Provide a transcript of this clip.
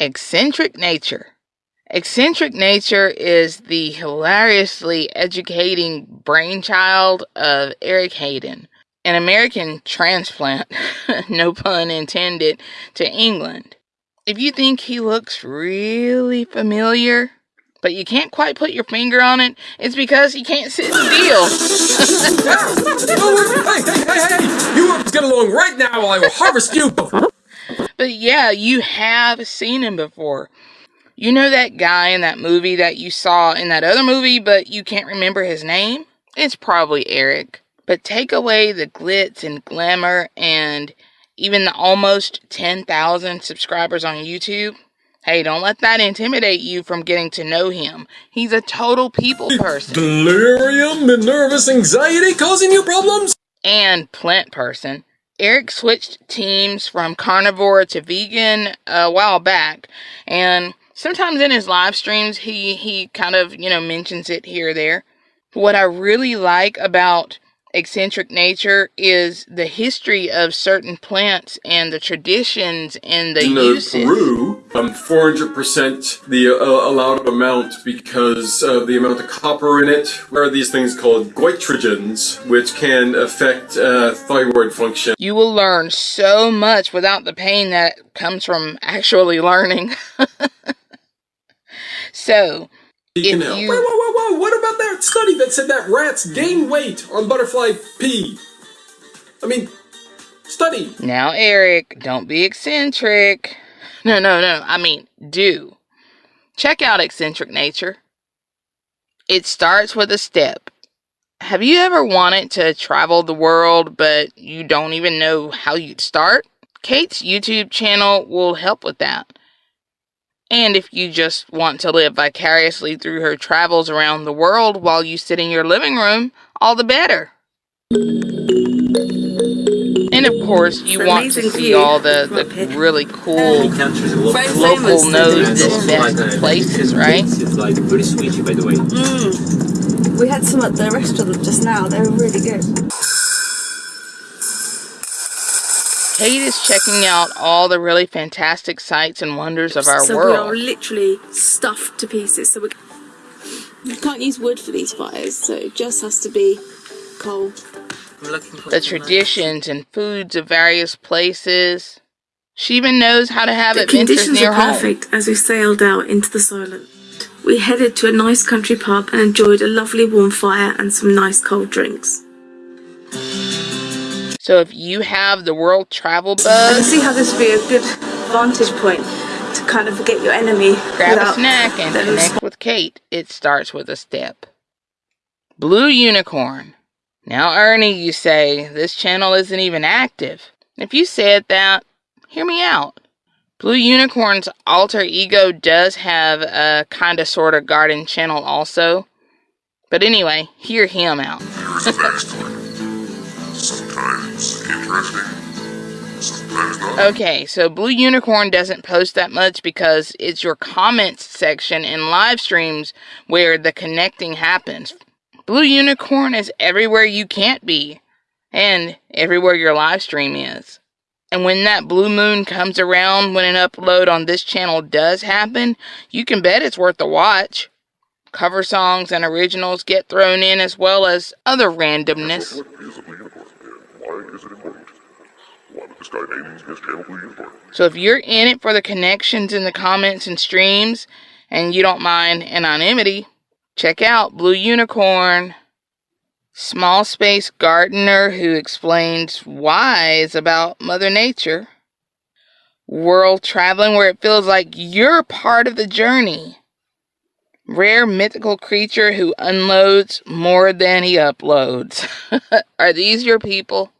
Eccentric Nature. Eccentric Nature is the hilariously educating brainchild of Eric Hayden, an American transplant, no pun intended, to England. If you think he looks really familiar, but you can't quite put your finger on it, it's because he can't sit still. hey, hey, hey, hey! You get along right now while I will harvest you! But yeah, you have seen him before. You know that guy in that movie that you saw in that other movie, but you can't remember his name? It's probably Eric. But take away the glitz and glamour and even the almost 10,000 subscribers on YouTube. Hey, don't let that intimidate you from getting to know him. He's a total people person. Delirium and nervous anxiety causing you problems? And plant person. Eric switched teams from carnivore to vegan uh, a while back, and sometimes in his live streams he he kind of, you know, mentions it here or there. What I really like about eccentric nature is the history of certain plants and the traditions and the in uses. Peru, um, 400% the uh, allowed amount because of the amount of copper in it. There are these things called goitrogens, which can affect uh, thyroid function. You will learn so much without the pain that comes from actually learning. so, if you- Whoa, whoa, whoa, whoa! What about that said that rats gain weight on butterfly pea? I mean, study. Now, Eric, don't be eccentric. No, no, no. I mean, do. Check out Eccentric Nature. It starts with a step. Have you ever wanted to travel the world, but you don't even know how you'd start? Kate's YouTube channel will help with that. And if you just want to live vicariously through her travels around the world while you sit in your living room, all the better. And of course, you want to see all the, the really cool countries, a lot Very of local knows this best places, right? It's like very sweet, by the way. Mm. We had some at the restaurant just now. They were really good. Kate is checking out all the really fantastic sights and wonders of our world. so we are literally stuffed to pieces. So we can't use wood for these fires, so it just has to be coal. I'm looking for The traditions and foods of various places. She even knows how to have The adventures conditions near are home. perfect as we sailed out into the silent. We headed to a nice country pub and enjoyed a lovely warm fire and some nice cold drinks. So if you have the world travel bug, see how this would be a good vantage point to kind of forget your enemy. grab a snack and connect with Kate. It starts with a step. Blue Unicorn. Now, Ernie, you say, this channel isn't even active. If you said that, hear me out. Blue Unicorn's alter ego does have a kinda sorta garden channel also. But anyway, hear him out. Here's the backstory. Sometimes interesting, sometimes not. Okay, so Blue Unicorn doesn't post that much because it's your comments section in live streams where the connecting happens. Blue Unicorn is everywhere you can't be, and everywhere your live stream is. And when that blue moon comes around, when an upload on this channel does happen, you can bet it's worth a watch. Cover songs and originals get thrown in as well as other randomness. Is why important? Why? So if you're in it for the connections in the comments and streams and you don't mind anonymity, check out Blue Unicorn. Small Space Gardener who explains whys about Mother Nature. World traveling where it feels like you're part of the journey. Rare mythical creature who unloads more than he uploads. Are these your people?